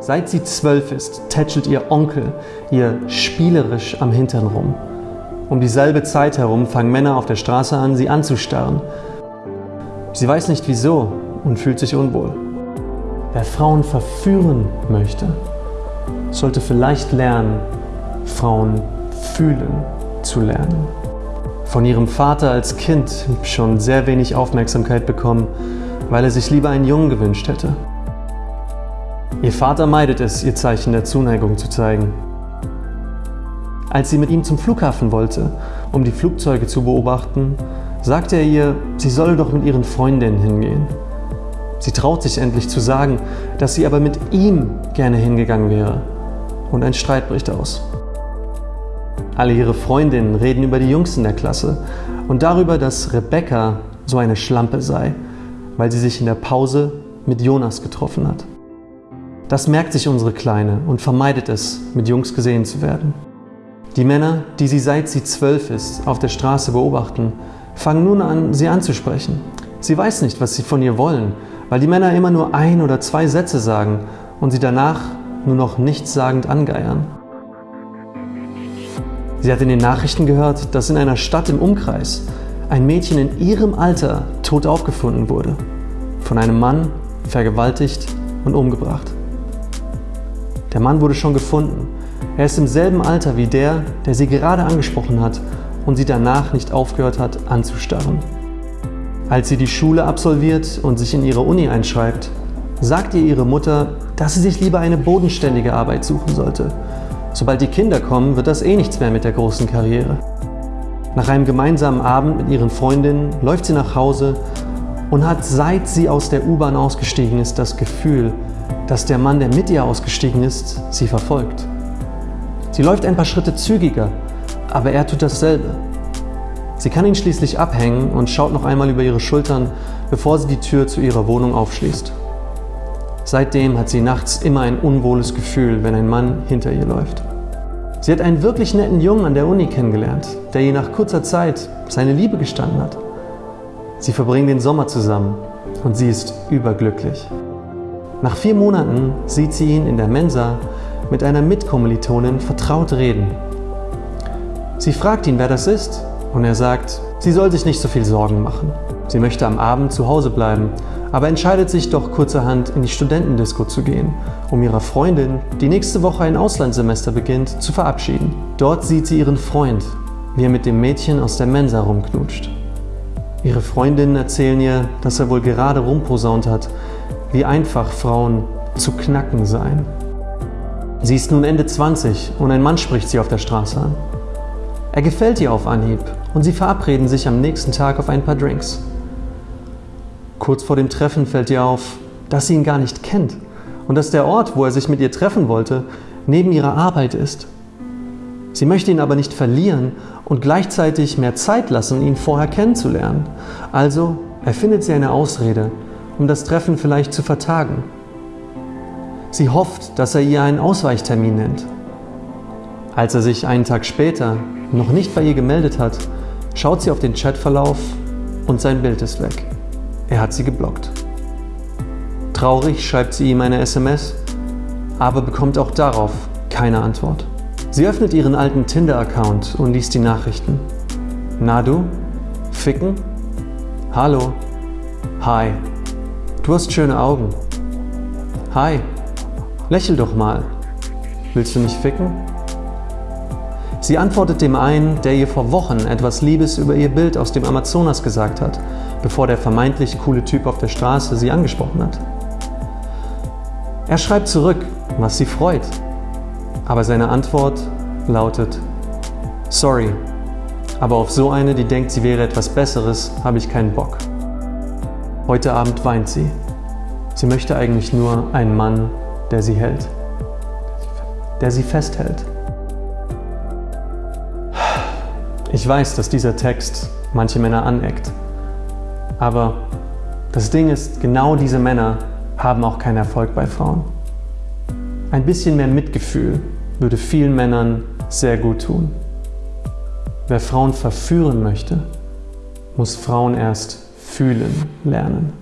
Seit sie zwölf ist, tätschelt ihr Onkel ihr spielerisch am Hintern rum. Um dieselbe Zeit herum fangen Männer auf der Straße an, sie anzustarren. Sie weiß nicht wieso und fühlt sich unwohl. Wer Frauen verführen möchte, sollte vielleicht lernen, Frauen fühlen zu lernen. Von ihrem Vater als Kind schon sehr wenig Aufmerksamkeit bekommen, weil er sich lieber einen Jungen gewünscht hätte. Ihr Vater meidet es, ihr Zeichen der Zuneigung zu zeigen. Als sie mit ihm zum Flughafen wollte, um die Flugzeuge zu beobachten, sagte er ihr, sie solle doch mit ihren Freundinnen hingehen. Sie traut sich endlich zu sagen, dass sie aber mit ihm gerne hingegangen wäre. Und ein Streit bricht aus. Alle ihre Freundinnen reden über die Jungs in der Klasse und darüber, dass Rebecca so eine Schlampe sei, weil sie sich in der Pause mit Jonas getroffen hat. Das merkt sich unsere Kleine und vermeidet es, mit Jungs gesehen zu werden. Die Männer, die sie seit sie zwölf ist auf der Straße beobachten, fangen nun an, sie anzusprechen. Sie weiß nicht, was sie von ihr wollen, weil die Männer immer nur ein oder zwei Sätze sagen und sie danach nur noch nichtssagend angeiern. Sie hat in den Nachrichten gehört, dass in einer Stadt im Umkreis ein Mädchen in ihrem Alter tot aufgefunden wurde. Von einem Mann vergewaltigt und umgebracht. Der Mann wurde schon gefunden. Er ist im selben Alter wie der, der sie gerade angesprochen hat und sie danach nicht aufgehört hat anzustarren. Als sie die Schule absolviert und sich in ihre Uni einschreibt, sagt ihr ihre Mutter, dass sie sich lieber eine bodenständige Arbeit suchen sollte. Sobald die Kinder kommen, wird das eh nichts mehr mit der großen Karriere. Nach einem gemeinsamen Abend mit ihren Freundinnen läuft sie nach Hause und hat seit sie aus der U-Bahn ausgestiegen ist das Gefühl, dass der Mann, der mit ihr ausgestiegen ist, sie verfolgt. Sie läuft ein paar Schritte zügiger, aber er tut dasselbe. Sie kann ihn schließlich abhängen und schaut noch einmal über ihre Schultern, bevor sie die Tür zu ihrer Wohnung aufschließt. Seitdem hat sie nachts immer ein unwohles Gefühl, wenn ein Mann hinter ihr läuft. Sie hat einen wirklich netten Jungen an der Uni kennengelernt, der ihr nach kurzer Zeit seine Liebe gestanden hat. Sie verbringen den Sommer zusammen und sie ist überglücklich. Nach vier Monaten sieht sie ihn in der Mensa mit einer Mitkommilitonin vertraut reden. Sie fragt ihn, wer das ist und er sagt, sie soll sich nicht so viel Sorgen machen. Sie möchte am Abend zu Hause bleiben, aber entscheidet sich doch kurzerhand in die Studentendisco zu gehen, um ihrer Freundin, die nächste Woche ein Auslandssemester beginnt, zu verabschieden. Dort sieht sie ihren Freund, wie er mit dem Mädchen aus der Mensa rumknutscht. Ihre Freundinnen erzählen ihr, dass er wohl gerade rumposaunt hat, wie einfach Frauen zu knacken seien. Sie ist nun Ende 20 und ein Mann spricht sie auf der Straße an. Er gefällt ihr auf Anhieb und sie verabreden sich am nächsten Tag auf ein paar Drinks. Kurz vor dem Treffen fällt ihr auf, dass sie ihn gar nicht kennt und dass der Ort, wo er sich mit ihr treffen wollte, neben ihrer Arbeit ist. Sie möchte ihn aber nicht verlieren und gleichzeitig mehr Zeit lassen, ihn vorher kennenzulernen. Also erfindet sie eine Ausrede, um das Treffen vielleicht zu vertagen. Sie hofft, dass er ihr einen Ausweichtermin nennt. Als er sich einen Tag später noch nicht bei ihr gemeldet hat, schaut sie auf den Chatverlauf und sein Bild ist weg. Er hat sie geblockt. Traurig schreibt sie ihm eine SMS, aber bekommt auch darauf keine Antwort. Sie öffnet ihren alten Tinder-Account und liest die Nachrichten. Na du? Ficken? Hallo? Hi. Du hast schöne Augen. Hi. Lächel doch mal. Willst du nicht ficken? Sie antwortet dem einen, der ihr vor Wochen etwas Liebes über ihr Bild aus dem Amazonas gesagt hat, bevor der vermeintlich coole Typ auf der Straße sie angesprochen hat. Er schreibt zurück, was sie freut, aber seine Antwort lautet, sorry, aber auf so eine, die denkt, sie wäre etwas Besseres, habe ich keinen Bock. Heute Abend weint sie. Sie möchte eigentlich nur einen Mann, der sie hält, der sie festhält. Ich weiß, dass dieser Text manche Männer aneckt, aber das Ding ist, genau diese Männer haben auch keinen Erfolg bei Frauen. Ein bisschen mehr Mitgefühl würde vielen Männern sehr gut tun. Wer Frauen verführen möchte, muss Frauen erst fühlen lernen.